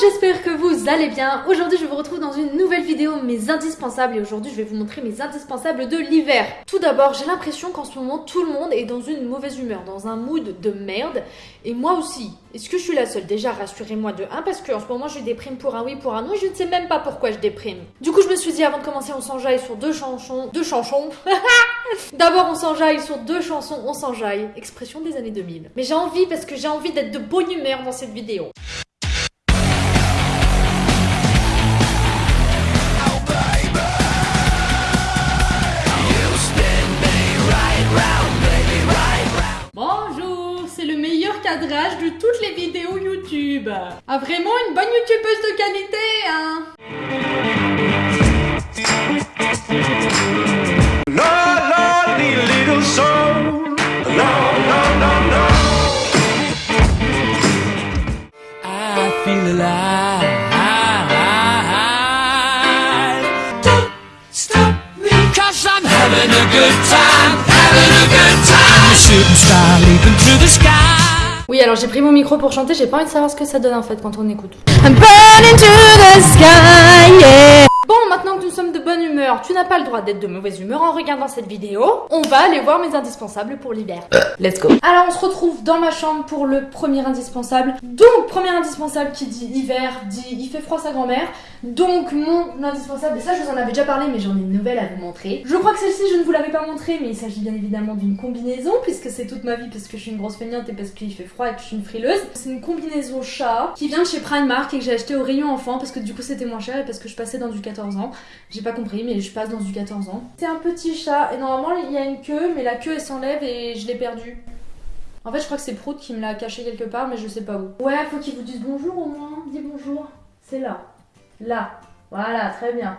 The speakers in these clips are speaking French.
j'espère que vous allez bien. Aujourd'hui, je vous retrouve dans une nouvelle vidéo, mes indispensables. Et aujourd'hui, je vais vous montrer mes indispensables de l'hiver. Tout d'abord, j'ai l'impression qu'en ce moment, tout le monde est dans une mauvaise humeur, dans un mood de merde. Et moi aussi. Est-ce que je suis la seule? Déjà, rassurez-moi de 1, parce qu'en ce moment, je déprime pour un oui, pour un non, et je ne sais même pas pourquoi je déprime. Du coup, je me suis dit, avant de commencer, on s'enjaille sur deux chansons. Deux chansons D'abord, on s'enjaille sur deux chansons, on s'enjaille. Expression des années 2000. Mais j'ai envie, parce que j'ai envie d'être de bonne humeur dans cette vidéo. Cadrage de toutes les vidéos YouTube. Ah vraiment une bonne youtubeuse de qualité, hein Lonely little soul. No, no, no, no. I feel alive. Don't stop me, cause I'm having a good time, having a good time. I'm a shooting star leaping through the sky. Oui, alors j'ai pris mon micro pour chanter, j'ai pas envie de savoir ce que ça donne en fait quand on écoute. I'm burning to the sky, yeah. Maintenant que nous sommes de bonne humeur, tu n'as pas le droit d'être de mauvaise humeur en regardant cette vidéo. On va aller voir mes indispensables pour l'hiver. Let's go. Alors, on se retrouve dans ma chambre pour le premier indispensable. Donc, premier indispensable qui dit hiver, dit il fait froid sa grand-mère. Donc, mon indispensable, et ça je vous en avais déjà parlé, mais j'en ai une nouvelle à vous montrer. Je crois que celle-ci, je ne vous l'avais pas montrée, mais il s'agit bien évidemment d'une combinaison, puisque c'est toute ma vie, parce que je suis une grosse feignante et parce qu'il fait froid et que je suis une frileuse. C'est une combinaison chat qui vient de chez Primark et que j'ai acheté au rayon enfant, parce que du coup c'était moins cher et parce que je passais dans du 14 ans. J'ai pas compris, mais je passe dans du 14 ans. C'est un petit chat, et normalement il y a une queue, mais la queue elle s'enlève et je l'ai perdue. En fait, je crois que c'est Prout qui me l'a caché quelque part, mais je sais pas où. Ouais, faut qu'il vous dise bonjour au moins. Dis bonjour. C'est là. Là. Voilà, très bien.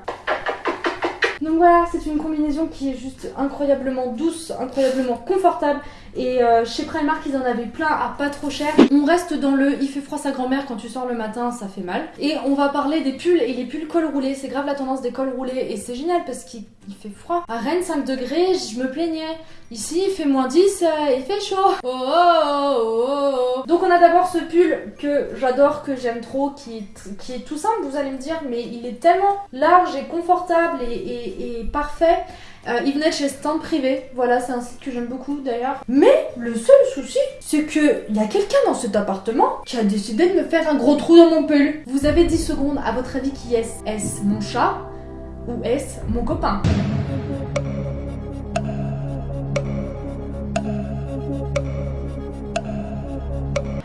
Donc voilà, c'est une combinaison qui est juste incroyablement douce, incroyablement confortable. Et euh, chez Primark, ils en avaient plein à pas trop cher. On reste dans le il fait froid sa grand-mère quand tu sors le matin, ça fait mal. Et on va parler des pulls et les pulls col roulé. C'est grave la tendance des cols roulés et c'est génial parce qu'il il fait froid. À Rennes, 5 degrés, je me plaignais. Ici, il fait moins 10, euh, il fait chaud. Oh, oh, oh, oh. Donc on a d'abord ce pull que j'adore, que j'aime trop, qui est, qui est tout simple, vous allez me dire, mais il est tellement large et confortable et, parfait. Euh, il venait chez Stand Privé, voilà, c'est un site que j'aime beaucoup d'ailleurs. Mais le seul souci, c'est que il y a quelqu'un dans cet appartement qui a décidé de me faire un gros trou dans mon pull. Vous avez 10 secondes, à votre avis, qui est-ce? Est-ce mon chat? Ou est-ce? Mon copain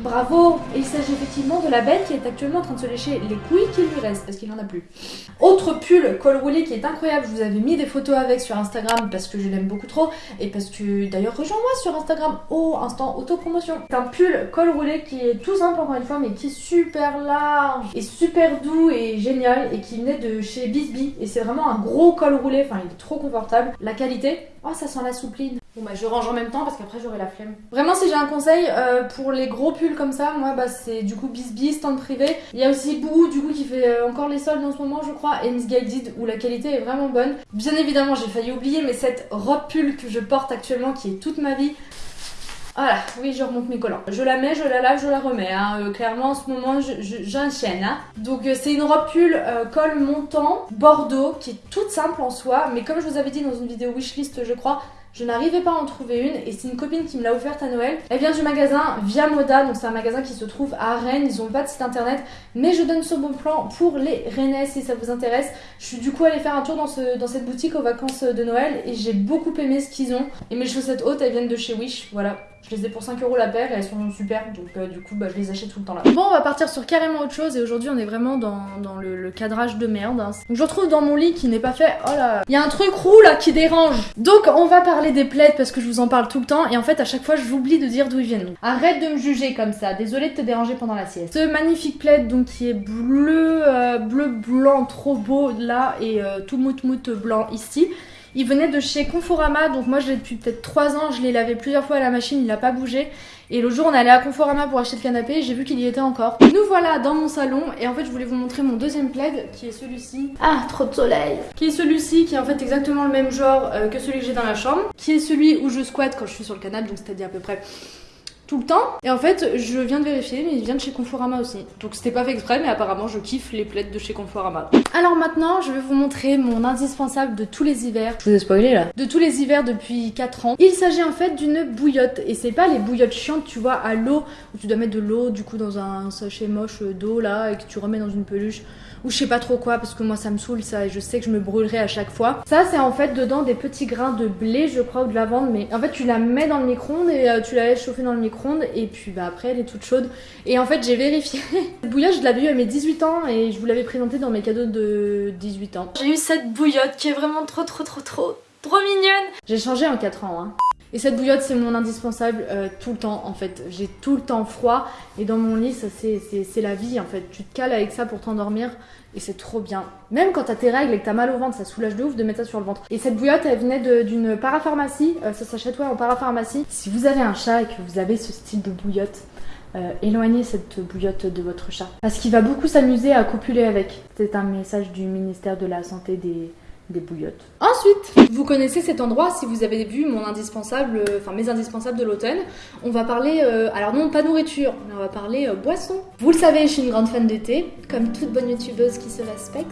Bravo il s'agit effectivement de la bête qui est actuellement en train de se lécher les couilles qu'il lui reste, parce qu'il n'en a plus. Autre pull col roulé qui est incroyable, je vous avais mis des photos avec sur Instagram parce que je l'aime beaucoup trop, et parce que d'ailleurs rejoins-moi sur Instagram au instant autopromotion. C'est un pull col roulé qui est tout simple encore une fois, mais qui est super large, et super doux et génial, et qui venait de chez Bisbee, et c'est vraiment un gros col roulé, enfin il est trop confortable. La qualité, oh ça sent la soupline. Bon bah je range en même temps parce qu'après j'aurai la flemme. Vraiment si j'ai un conseil euh, pour les gros pulls comme ça, moi bah c'est du coup Bisbee, stand privé. Il y a aussi Boo du coup qui fait euh, encore les soldes en ce moment je crois, et Misguided où la qualité est vraiment bonne. Bien évidemment j'ai failli oublier mais cette robe pull que je porte actuellement qui est toute ma vie. Voilà, oui, je remonte mes collants. Je la mets, je la lave, je la remets. hein. Euh, clairement, en ce moment, je- je- j'enchaîne. hein. Donc, c'est une robe pull col montant, bordeaux, qui est toute simple en soi. Mais comme je vous avais dit dans une vidéo wishlist, je crois, je n'arrivais pas à en trouver une. Et c'est une copine qui me l'a offerte à Noël. Elle vient du magasin Via Moda. Donc, c'est un magasin qui se trouve à Rennes. Ils ont pas de site internet. Mais je donne ce bon plan pour les Rennais si ça vous intéresse. Je suis du coup allée faire un tour dans, ce, dans cette boutique aux vacances de Noël. Et j'ai beaucoup aimé ce qu'ils ont. Et mes chaussettes hautes, elles viennent de chez Wish. Voilà. Je les ai pour 5 euros la paire elles sont super, donc euh, du coup bah, je les achète tout le temps là. Bon, on va partir sur carrément autre chose et aujourd'hui on est vraiment dans, le, cadrage de merde. hein. Donc je retrouve dans mon lit qui n'est pas fait. Oh là, il y a un truc roux là qui dérange. Donc on va parler des plaids parce que je vous en parle tout le temps et en fait à chaque fois j'oublie de dire d'où ils viennent. Arrête de me juger comme ça, désolée de te déranger pendant la sieste. Ce magnifique plaid donc qui est bleu, euh, bleu blanc trop beau là et euh, tout mout mout blanc ici. Il venait de chez Conforama, donc moi je l'ai depuis peut-être 3 ans, je l'ai lavé plusieurs fois à la machine, il n'a pas bougé. Et le jour on est allé à Conforama pour acheter le canapé, j'ai vu qu'il y était encore. Nous voilà dans mon salon et en fait je voulais vous montrer mon deuxième plaid qui est celui-ci. Ah, trop de soleil Qui est celui-ci, qui est en fait exactement le même genre euh, que celui que j'ai dans la chambre. Qui est celui où je squatte quand je suis sur le canapé, donc c'est-à-dire à peu près tout le temps. Et en fait, je viens de vérifier, mais il vient de chez Conforama aussi. Donc c'était pas fait exprès, mais apparemment je kiffe les plaids de chez Conforama. Alors maintenant, je vais vous montrer mon indispensable de tous les hivers. Je vous ai spoilé là. De tous les hivers depuis 4 ans. Il s'agit en fait d'une bouillotte. Et c'est pas les bouillottes chiantes, tu vois, à l'eau, où tu dois mettre de l'eau du coup dans un sachet moche d'eau là, et que tu remets dans une peluche ou je sais pas trop quoi parce que moi ça me saoule ça et je sais que je me brûlerai à chaque fois. Ça c'est en fait dedans des petits grains de blé je crois ou de lavande mais en fait tu la mets dans le micro-ondes et euh, tu la laisses chauffer dans le micro-ondes et puis bah après elle est toute chaude et en fait j'ai vérifié. Cette bouillotte je l'avais eu à mes 18 ans et je vous l'avais présentée dans mes cadeaux de 18 ans. J'ai eu cette bouillotte qui est vraiment trop trop trop trop trop mignonne. J'ai changé en 4 ans hein. Et cette bouillotte, c'est mon indispensable euh, tout le temps en fait. J'ai tout le temps froid et dans mon lit, c'est- la vie en fait. Tu te cales avec ça pour t'endormir et c'est trop bien. Même quand t'as tes règles et que t'as mal au ventre, ça soulage de ouf de mettre ça sur le ventre. Et cette bouillotte, elle venait d'une parapharmacie. Euh, ça s'achète ouais en parapharmacie. Si vous avez un chat et que vous avez ce style de bouillotte, euh, éloignez cette bouillotte de votre chat. Parce qu'il va beaucoup s'amuser à copuler avec. C'est un message du ministère de la Santé des, des bouillottes. Ensuite, vous connaissez cet endroit si vous avez vu mon indispensable, euh, enfin mes indispensables de l'automne. On va parler, euh, alors non pas nourriture, mais on va parler euh, boisson. Vous le savez, je suis une grande fan de thé, comme toute bonne youtubeuse qui se respecte.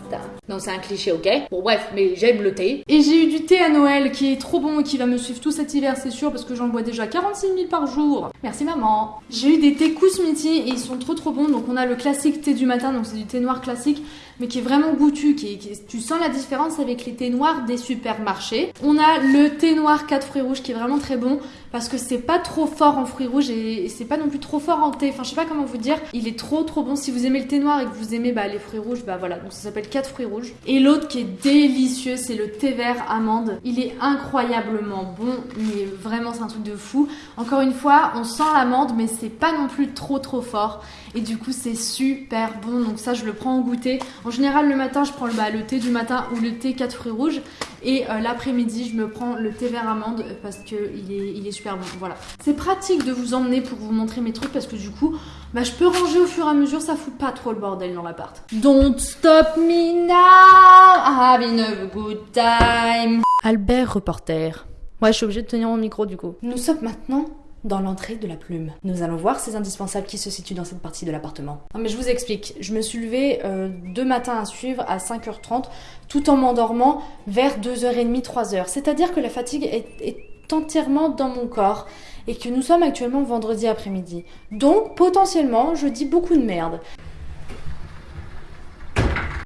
Non, c'est un cliché, ok? Bon bref, mais j'aime le thé. Et j'ai eu du thé à Noël qui est trop bon et qui va me suivre tout cet hiver, c'est sûr, parce que j'en bois déjà 46 000 par jour. Merci maman. J'ai eu des thés Kousmiti et ils sont trop trop bons. Donc on a le classique thé du matin, donc c'est du thé noir classique, mais qui est vraiment goûtu. Qui est- qui est- tu sens la différence avec les thés noirs des supermarchés. On a le thé noir 4 fruits rouges qui est vraiment très bon parce que c'est pas trop fort en fruits rouges et, c'est pas non plus trop fort en thé. Enfin, je sais pas comment vous dire. Il est trop trop bon. Si vous aimez le thé noir et que vous aimez bah, les fruits rouges, bah voilà. Donc ça s'appelle 4 fruits rouges. Et l'autre qui est délicieux, c'est le thé vert amande. Il est incroyablement bon, mais vraiment c'est un truc de fou. Encore une fois, on sent l'amande, mais c'est pas non plus trop trop fort. Et du coup, c'est super bon. Donc ça, je le prends en goûter. En général, le matin, je prends le, bah, le thé du matin ou le thé 4 fruits rouges. Et euh, l'après-midi, je me prends le thé vert amande parce que il est, il est super bon. Voilà. C'est pratique de vous emmener pour vous montrer mes trucs parce que du coup, bah, je peux ranger au fur et à mesure. Ça fout pas trop le bordel dans l'appart. Don't stop me now, having a good time. Albert reporter. Ouais, je suis obligée de tenir mon micro du coup. Nous sommes maintenant dans l'entrée de la plume. Nous allons voir ces indispensables qui se situent dans cette partie de l'appartement. Non mais je vous explique, je me suis levée euh, deux matins à suivre à 5h30 tout en m'endormant vers 2h30, 3h. C'est-à-dire que la fatigue est, est entièrement dans mon corps et que nous sommes actuellement vendredi après-midi. Donc potentiellement, je dis beaucoup de merde.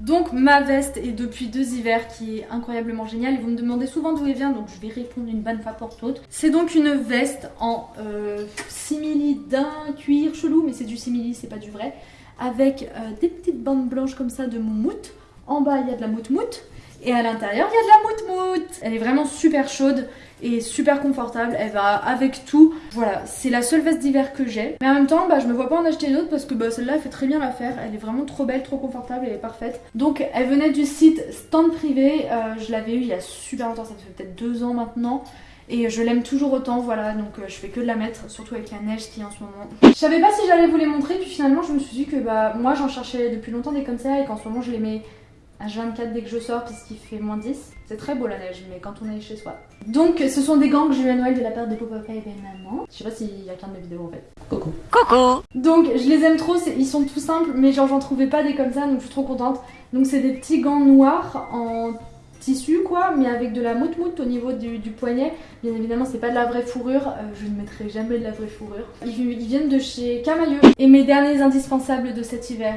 Donc ma veste est depuis deux hivers qui est incroyablement géniale. Ils vont me demander souvent d'où elle vient, donc je vais répondre une bonne fois pour toutes. C'est donc une veste en euh, simili d'un cuir chelou, mais c'est du simili, c'est pas du vrai. Avec euh, des petites bandes blanches comme ça de moumoute. En bas il y a de la moutmoute. Et à l'intérieur, il y a de la moutmoute. Elle est vraiment super chaude et super confortable. Elle va avec tout. Voilà, c'est la seule veste d'hiver que j'ai. Mais en même temps, bah, je me vois pas en acheter une autre parce que bah, celle-là, elle fait très bien l'affaire. Elle est vraiment trop belle, trop confortable, elle est parfaite. Donc, elle venait du site Stand Privé. Euh, je l'avais eu il y a super longtemps, ça fait peut-être deux ans maintenant. Et je l'aime toujours autant, voilà, donc euh, je fais que de la mettre, surtout avec la neige qui est en ce moment. Je savais pas si j'allais vous les montrer, puis finalement je me suis dit que bah moi j'en cherchais depuis longtemps des comme ça et qu'en ce moment je les mets H24 dès que je sors puisqu'il fait moins 10. C'est très beau la neige, mais quand on est chez soi. Donc ce sont des gants que j'ai eu à Noël de la part de Papa et maman. Je sais pas s'il y a qu'un de mes vidéos en fait. Coucou. Coucou Donc je les aime trop, ils sont tout simples, mais genre j'en trouvais pas des comme ça, donc je suis trop contente. Donc c'est des petits gants noirs en tissu quoi, mais avec de la moute-moute au niveau du, du poignet. Bien évidemment c'est pas de la vraie fourrure, euh, je ne mettrai jamais de la vraie fourrure. Ils, ils viennent de chez Camailleux. Et mes derniers indispensables de cet hiver.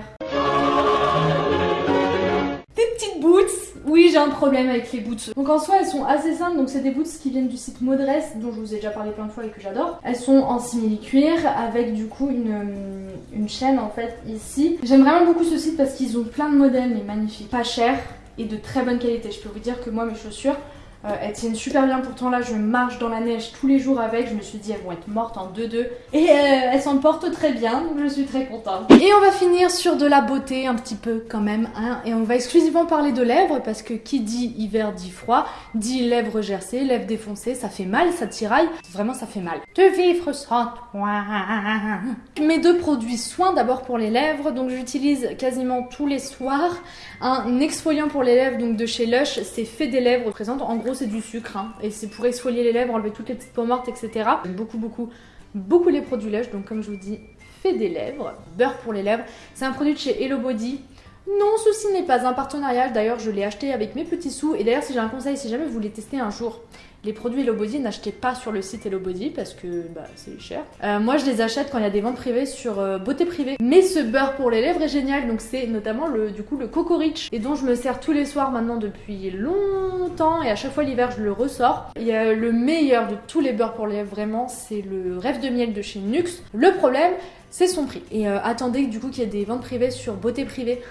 Oui, j'ai un problème avec les boots. Donc en soi, elles sont assez simples. Donc c'est des boots qui viennent du site Modress, dont je vous ai déjà parlé plein de fois et que j'adore. Elles sont en simili-cuir avec du coup une, euh, une chaîne en fait ici. J'aime vraiment beaucoup ce site parce qu'ils ont plein de modèles mais magnifiques, pas chers et de très bonne qualité. Je peux vous dire que moi, mes chaussures, euh, elles tiennent super bien. Pourtant là, je marche dans la neige tous les jours avec. Je me suis dit, elles vont être mortes en 2-2. Et euh, elles s'en portent très bien, donc je suis très contente. Et on va finir sur de la beauté un petit peu quand même. Hein, et on va exclusivement parler de lèvres parce que qui dit hiver dit froid, dit lèvres gercées, lèvres défoncées, ça fait mal, ça tiraille. Vraiment, ça fait mal. De vivre sans toi. Mes deux produits soins d'abord pour les lèvres. Donc j'utilise quasiment tous les soirs un exfoliant pour les lèvres donc de chez Lush. C'est fait des lèvres présentes. En gros, c'est du sucre hein, et c'est pour exfolier les lèvres, enlever toutes les petites peaux mortes, etc. Beaucoup, beaucoup beaucoup les produits Lush, donc comme je vous dis, fait des lèvres, beurre pour les lèvres. C'est un produit de chez Hello Body. Non, ceci n'est pas un partenariat. D'ailleurs, je l'ai acheté avec mes petits sous. Et d'ailleurs, si j'ai un conseil, si jamais vous voulez tester un jour les produits Hello Body, n'achetez pas sur le site Hello Body parce que bah, c'est cher. Euh, moi, je les achète quand il y a des ventes privées sur euh, Beauté Privée. Mais ce beurre pour les lèvres est génial. Donc, c'est notamment le, du coup, le Coco Rich et dont je me sers tous les soirs maintenant depuis longtemps. Et à chaque fois l'hiver, je le ressors. Il y a le meilleur de tous les beurres pour les lèvres, vraiment, c'est le rêve de miel de chez Nux. Le problème, c'est son prix. Et euh, attendez du coup qu'il y ait des ventes privées sur Beauté Privée.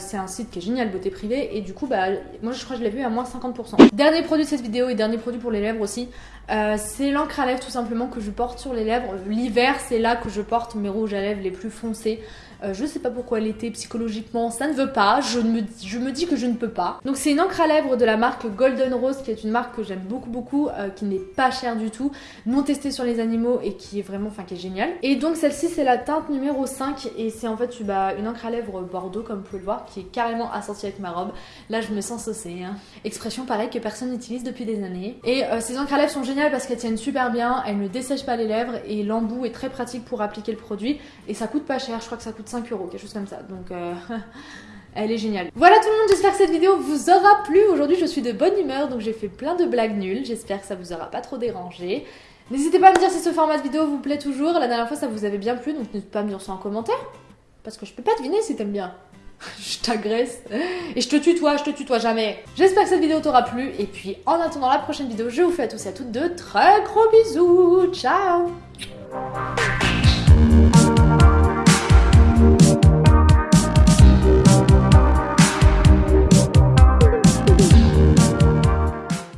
C'est un site qui est génial, Beauté Privée. Et du coup, bah, moi je crois que je l'ai vu à moins 50%. Dernier produit de cette vidéo et dernier produit pour les lèvres aussi. euh, c'est l'encre à lèvres tout simplement que je porte sur les lèvres. L'hiver, c'est là que je porte mes rouges à lèvres les plus foncés. Euh, je sais pas pourquoi l'été, psychologiquement, ça ne veut pas. Je me, dis que je ne peux pas. Donc c'est une encre à lèvres de la marque Golden Rose, qui est une marque que j'aime beaucoup beaucoup, euh, qui n'est pas chère du tout, non testée sur les animaux et qui est vraiment, enfin qui est géniale. Et donc celle-ci c'est la teinte numéro 5 et c'est en fait bah, une encre à lèvres bordeaux comme vous pouvez le voir, qui est carrément assortie avec ma robe. Là je me sens saucée. Hein. Expression pareille que personne n'utilise depuis des années. Et euh, ces encres à lèvres sont géniales parce qu'elles tiennent super bien, elles ne dessèchent pas les lèvres et l'embout est très pratique pour appliquer le produit et ça coûte pas cher, je crois que ça coûte 5 euros, quelque chose comme ça. Donc euh, elle est géniale. Voilà tout le monde, j'espère que cette vidéo vous aura plu. Aujourd'hui je suis de bonne humeur donc j'ai fait plein de blagues nulles. J'espère que ça vous aura pas trop dérangé. N'hésitez pas à me dire si ce format de vidéo vous plaît toujours. La dernière fois ça vous avait bien plu donc n'hésitez pas à me dire ça en commentaire. Parce que je peux pas deviner si t'aimes bien. je t'agresse. Et je te tutoie, je te tutoie jamais. J'espère que cette vidéo t'aura plu. Et puis en attendant la prochaine vidéo, je vous fais à tous et à toutes de très gros bisous. Ciao